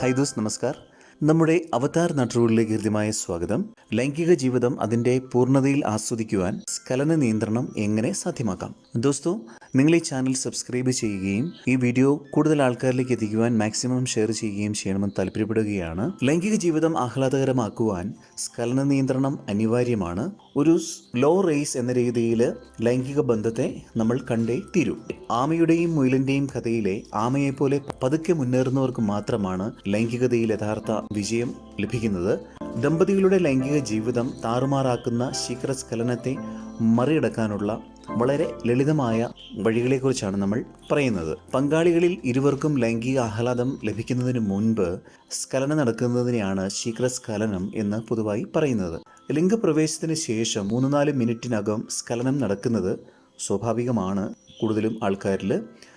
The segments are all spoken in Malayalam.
ഹൈ ദോസ് നമസ്കാർ. നമ്മുടെ അവതാർ നാട്ടുകളിലേക്ക് ഹൃദ്യമായ സ്വാഗതം. ലൈംഗിക ജീവിതം അതിന്റെ പൂർണതയിൽ ആസ്വദിക്കുവാൻ സ്ഖലന നിയന്ത്രണം എങ്ങനെ സാധ്യമാക്കാം? ദോസ്തോ നിങ്ങൾ ഈ ചാനൽ സബ്സ്ക്രൈബ് ചെയ്യുകയും ഈ വീഡിയോ കൂടുതൽ ആൾക്കാരിലേക്ക് എത്തിക്കുവാൻ മാക്സിമം ഷെയർ ചെയ്യുകയും ചെയ്യണമെന്ന് താല്പര്യപ്പെടുകയാണ്. ലൈംഗിക ജീവിതം ആഹ്ലാദകരമാക്കുവാൻ സ്കലന നിയന്ത്രണം അനിവാര്യമാണ്. ഒരു ലോ റേസ് എന്ന രീതിയിൽ ലൈംഗിക ബന്ധത്തെ നമ്മൾ കണ്ടേ തീരൂ. ആമയുടെയും മുയലിന്റെയും കഥയിലെ ആമയെപ്പോലെ പതുക്കെ മുന്നേറുന്നവർക്ക് മാത്രമാണ് ലൈംഗികതയിൽ യഥാർത്ഥ വിജയം ലഭിക്കുന്നത്. ദമ്പതികളുടെ ലൈംഗിക ജീവിതം താറുമാറാക്കുന്ന ശീഘ്രസ്ഖലനത്തെ മറികടക്കാനുള്ള വളരെ ലളിതമായ വഴികളെക്കുറിച്ചാണ് നമ്മൾ പറയുന്നത്. പങ്കാളികളിൽ ഇരുവർക്കും ലൈംഗിക ആഹ്ലാദം ലഭിക്കുന്നതിന് മുൻപ് സ്കലനം നടക്കുന്നതിനെയാണ് ശീഘ്രസ്ഖലനം എന്ന് പൊതുവായി പറയുന്നത്. ലിംഗപ്രവേശത്തിന് ശേഷം മൂന്ന് നാല് മിനിറ്റിനകം സ്കലനം നടക്കുന്നത് സ്വാഭാവികമാണ്. കൂടുതലും ആൾക്കാരിൽ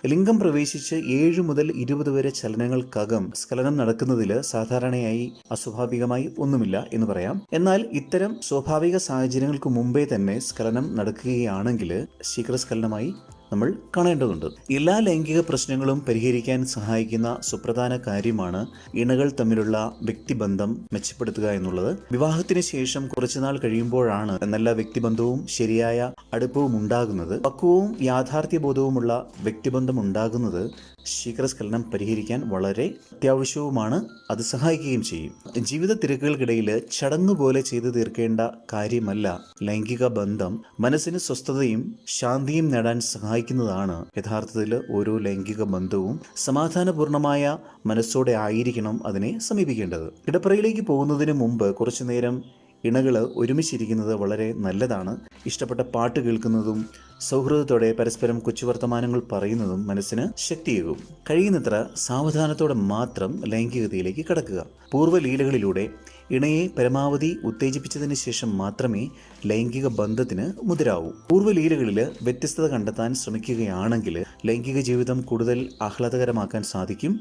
ലിംഗം പ്രവേശിച്ച് ഏഴ് മുതൽ ഇരുപത് വരെ ചലനങ്ങൾക്കകം സ്ഖലനം നടക്കുന്നതിൽ സാധാരണയായി അസ്വാഭാവികമായി ഒന്നുമില്ല എന്ന് പറയാം. എന്നാൽ ഇത്തരം സ്വാഭാവിക സാഹചര്യങ്ങൾക്ക് മുമ്പേ തന്നെ സ്ഖലനം നടക്കുകയാണെങ്കിൽ ശീഘ്രസ്ഖലനമായി നമ്മൾ കാണേണ്ടതുണ്ട്. എല്ലാ ലൈംഗിക പ്രശ്നങ്ങളും പരിഹരിക്കാൻ സഹായിക്കുന്ന സുപ്രധാന കാര്യമാണ് ഇണകൾ തമ്മിലുള്ള വ്യക്തിബന്ധം മെച്ചപ്പെടുത്തുക എന്നുള്ളത്. വിവാഹത്തിന് ശേഷം കുറച്ചുനാൾ കഴിയുമ്പോഴാണ് നല്ല വ്യക്തിബന്ധവും ശരിയായ അടുപ്പവും ഉണ്ടാകുന്നത്. പക്വവും യാഥാർത്ഥ്യബോധവുമുള്ള വ്യക്തിബന്ധം ഉണ്ടാകുന്നത് ശീഘ്രസ്ഖലനം പരിഹരിക്കാൻ വളരെ അത്യാവശ്യവുമാണ്. അത് സഹായിക്കുകയും ചെയ്യും. ജീവിത തിരക്കുകൾക്കിടയിൽ ചടങ്ങ് പോലെ ചെയ്തു തീർക്കേണ്ട കാര്യമല്ല ലൈംഗിക ബന്ധം. മനസ്സിന് സ്വസ്ഥതയും ശാന്തിയും നേടാൻ സഹായിക്കുന്നതാണ്. യഥാർത്ഥത്തിൽ ഓരോ ലൈംഗിക ബന്ധവും സമാധാനപൂർണമായ മനസ്സോടെ ആയിരിക്കണം അതിനെ സമീപിക്കേണ്ടത്. കിടപ്പറയിലേക്ക് പോകുന്നതിന് മുമ്പ് കുറച്ചു നേരം ഇണകൾ ഒരുമിച്ചിരിക്കുന്നത് വളരെ നല്ലതാണ്. ഇഷ്ടപ്പെട്ട പാട്ട് കേൾക്കുന്നതും സൗഹൃദത്തോടെ പരസ്പരം കൊച്ചുവർത്തമാനങ്ങൾ പറയുന്നതും മനസ്സിന് ശക്തിയേകും. കഴിയുന്നത്ര സാവധാനത്തോടെ മാത്രം ലൈംഗികതയിലേക്ക് കടക്കുക. പൂർവലീലകളിലൂടെ ഇണയെ പരമാവധി ഉത്തേജിപ്പിച്ചതിന് ശേഷം മാത്രമേ ലൈംഗിക ബന്ധത്തിന് മുതിരാവൂ. പൂർവലീലകളിൽ വ്യത്യസ്തത കണ്ടെത്താൻ ശ്രമിക്കുകയാണെങ്കിൽ ലൈംഗിക ജീവിതം കൂടുതൽ ആഹ്ലാദകരമാക്കാൻ സാധിക്കും.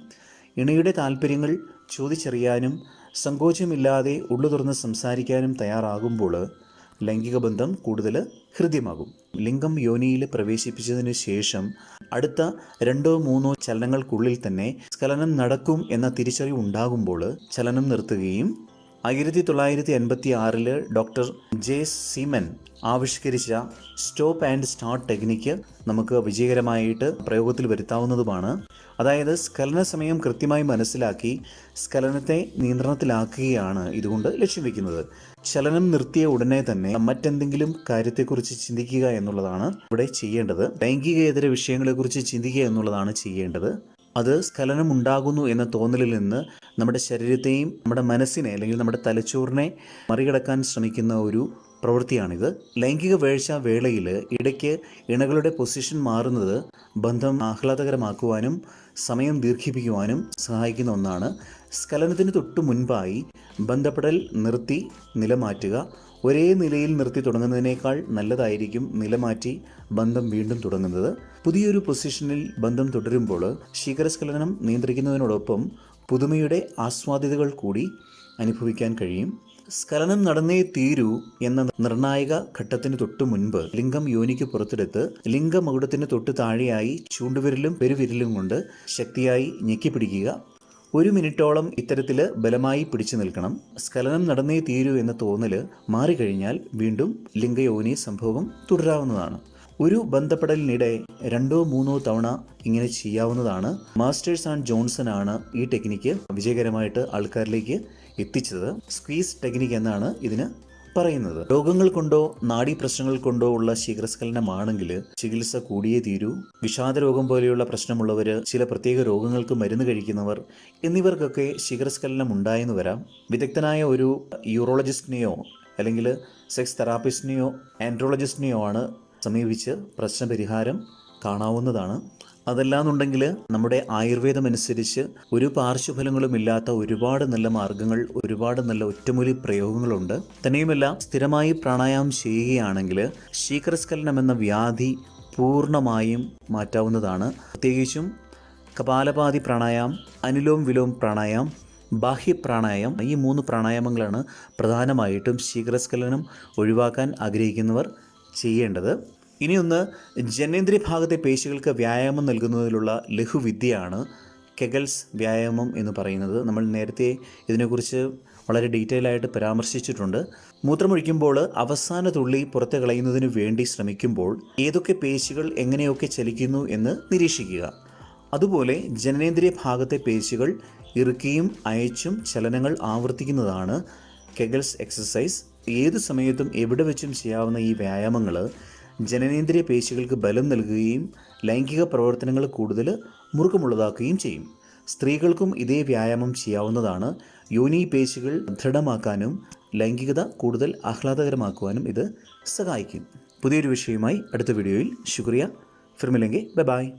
ഇണയുടെ താല്പര്യങ്ങൾ ചോദിച്ചറിയാനും സങ്കോചമില്ലാതെ ഉള്ളു തുറന്ന് സംസാരിക്കാനും തയ്യാറാകുമ്പോൾ ലൈംഗിക ബന്ധം കൂടുതൽ ഹൃദ്യമാകും. ലിംഗം യോനിയിൽ പ്രവേശിപ്പിച്ചതിന് ശേഷം അടുത്ത രണ്ടോ മൂന്നോ ചലനങ്ങൾക്കുള്ളിൽ തന്നെ സ്ഖലനം നടക്കും എന്ന തിരിച്ചറിവ് ഉണ്ടാകുമ്പോൾ ചലനം നിർത്തുകയും ആയിരത്തി തൊള്ളായിരത്തി എൺപത്തി ആറിൽ ഡോക്ടർ ജെ സീമൻ ആവിഷ്കരിച്ച സ്റ്റോപ്പ് ആൻഡ് സ്റ്റാർട്ട് ടെക്നിക്ക് നമുക്ക് വിജയകരമായിട്ട് പ്രയോഗത്തിൽ വരുത്താവുന്നതുമാണ്. അതായത് സ്കലന സമയം കൃത്യമായി മനസ്സിലാക്കി സ്കലനത്തെ നിയന്ത്രണത്തിലാക്കുകയാണ് ഇതുകൊണ്ട് ലക്ഷ്യം വയ്ക്കുന്നത് ചലനം നിർത്തിയ ഉടനെ തന്നെ മറ്റെന്തെങ്കിലും കാര്യത്തെക്കുറിച്ച് ചിന്തിക്കുക എന്നുള്ളതാണ് ഇവിടെ ചെയ്യേണ്ടത്. ലൈംഗികേതര വിഷയങ്ങളെക്കുറിച്ച് ചിന്തിക്കുക എന്നുള്ളതാണ് ചെയ്യേണ്ടത്. അത് സ്ഖലനം ഉണ്ടാകുന്നു എന്ന തോന്നലിൽ നിന്ന് നമ്മുടെ ശരീരത്തെയും നമ്മുടെ മനസ്സിനെ അല്ലെങ്കിൽ നമ്മുടെ തലച്ചോറിനെ മറികടക്കാൻ ശ്രമിക്കുന്ന ഒരു പ്രവൃത്തിയാണിത്. ലൈംഗിക വേഴ്ച വേളയിൽ ഇടയ്ക്ക് ഇണകളുടെ പൊസിഷൻ മാറുന്നത് ബന്ധം ആഹ്ലാദകരമാക്കുവാനും സമയം ദീർഘിപ്പിക്കുവാനും സഹായിക്കുന്ന ഒന്നാണ്. സ്ഖലനത്തിന് തൊട്ടു മുൻപായി ബന്ധപ്പെടൽ നിർത്തി നിലമാറ്റുക. ഒരേ നിലയിൽ നിർത്തി തുടങ്ങുന്നതിനേക്കാൾ നല്ലതായിരിക്കും നിലമാറ്റി ബന്ധം വീണ്ടും തുടങ്ങുന്നത്. പുതിയൊരു പൊസിഷനിൽ ബന്ധം തുടരുമ്പോൾ ശീഘ്രസ്ഖലനം നിയന്ത്രിക്കുന്നതിനോടൊപ്പം പുതുമയുടെ ആസ്വാദ്യതകൾ കൂടി അനുഭവിക്കാൻ കഴിയും. സ്ഖലനം നടന്നേ തീരൂ എന്ന നിർണായക ഘട്ടത്തിന് തൊട്ടു മുൻപ് ലിംഗം യോനിക്ക് പുറത്തെടുത്ത് ലിംഗമകുടത്തിന് തൊട്ട് താഴെയായി ചൂണ്ടുവിരലും പെരുവിരലും കൊണ്ട് ശക്തിയായി ഞെക്കിപ്പിടിക്കുക ഒരു മിനിറ്റോളം ഇത്തരത്തിൽ ബലമായി പിടിച്ചു നിൽക്കണം. സ്ഖലനം നടന്നേ തീരൂ എന്ന തോന്നൽ മാറിക്കഴിഞ്ഞാൽ വീണ്ടും ലിംഗയോനി സംഭവം തുടരാവുന്നതാണ്. ഒരു ബന്ധപ്പെടലിനിടെ രണ്ടോ മൂന്നോ തവണ ഇങ്ങനെ ചെയ്യാവുന്നതാണ്. മാസ്റ്റേഴ്സ് ആൻഡ് ജോൺസൺ ആണ് ഈ ടെക്നിക്ക് വിജയകരമായിട്ട് ആൾക്കാരിലേക്ക് എത്തിച്ചത്. സ്ക്വീസ് ടെക്നിക്ക് എന്നാണ് ഇതിന് പറയുന്നത്. രോഗങ്ങൾ കൊണ്ടോ നാഡീ പ്രശ്നങ്ങൾ കൊണ്ടോ ഉള്ള ശീഘ്രസ്ഖലനമാണെങ്കിൽ ചികിത്സ കൂടിയേ തീരൂ. വിഷാദ രോഗം പോലെയുള്ള പ്രശ്നമുള്ളവർ ചില പ്രത്യേക രോഗങ്ങൾക്ക് മരുന്ന് കഴിക്കുന്നവർ എന്നിവർക്കൊക്കെ ശീഘ്രസ്ഖലനം ഉണ്ടായെന്ന് വരാം. വിദഗ്ധനായ ഒരു യൂറോളജിസ്റ്റിനെയോ അല്ലെങ്കിൽ സെക്സ് തെറാപ്പിസ്റ്റിനെയോ ആൻഡ്രോളജിസ്റ്റിനെയോ ആണ് സമീപിച്ച് പ്രശ്നപരിഹാരം കാണാവുന്നതാണ്. അതല്ലാന്നുണ്ടെങ്കിൽ നമ്മുടെ ആയുർവേദം അനുസരിച്ച് ഒരു പാർശ്വഫലങ്ങളും ഇല്ലാത്ത ഒരുപാട് നല്ല മാർഗങ്ങൾ ഒരുപാട് നല്ല ഒറ്റമൂലി പ്രയോഗങ്ങളുണ്ട്. തന്നെയുമല്ല സ്ഥിരമായി പ്രാണായാമം ചെയ്യുകയാണെങ്കിൽ ശീകരസ്ഖലനം എന്ന വ്യാധി പൂർണമായും മാറ്റാവുന്നതാണ്. പ്രത്യേകിച്ചും കപാലപാതി പ്രാണായാം അനുലോം വിലോം പ്രാണായാം ബാഹ്യ പ്രാണായാമം ഈ മൂന്ന് പ്രാണായാമങ്ങളാണ് പ്രധാനമായിട്ടും ശീകരസ്ഖലനം ഒഴിവാക്കാൻ ആഗ്രഹിക്കുന്നവർ ചെയ്യേണ്ടത്. ഇനിയൊന്ന് ജനേന്ദ്രിയ ഭാഗത്തെ പേശികൾക്ക് വ്യായാമം നൽകുന്നതിലുള്ള ലഘുവിദ്യയാണ് കെഗൽസ് വ്യായാമം എന്ന് പറയുന്നത്. നമ്മൾ നേരത്തെ ഇതിനെക്കുറിച്ച് വളരെ ഡീറ്റെയിൽ ആയിട്ട് പരാമർശിച്ചിട്ടുണ്ട്. മൂത്രമൊഴിക്കുമ്പോൾ അവസാന തുള്ളി പുറത്ത് കളയുന്നതിന് വേണ്ടി ശ്രമിക്കുമ്പോൾ ഏതൊക്കെ പേശികൾ എങ്ങനെയൊക്കെ ചലിക്കുന്നു എന്ന് നിരീക്ഷിക്കുക. അതുപോലെ ജനനേന്ദ്രിയ ഭാഗത്തെ പേശികൾ ഇറുക്കിയും അയച്ചും ചലനങ്ങൾ ആവർത്തിക്കുന്നതാണ് കെഗൽസ് എക്സസൈസ്. ഏത് സമയത്തും എവിടെ വെച്ചും ചെയ്യാവുന്ന ഈ വ്യായാമങ്ങൾ ജനനേന്ദ്രിയ പേശികൾക്ക് ബലം നൽകുകയും ലൈംഗിക പ്രവർത്തനങ്ങൾ കൂടുതൽ മുറുക്കമുള്ളതാക്കുകയും ചെയ്യും. സ്ത്രീകൾക്കും ഇതേ വ്യായാമം ചെയ്യാവുന്നതാണ്. യോനി പേശികൾ ദൃഢമാക്കാനും ലൈംഗികത കൂടുതൽ ആഹ്ലാദകരമാക്കുവാനും ഇത് സഹായിക്കും. പുതിയൊരു വിഷയവുമായി അടുത്ത വീഡിയോയിൽ. ശുക്രിയ. ഫിർമിലെങ്കിൽ ബൈ.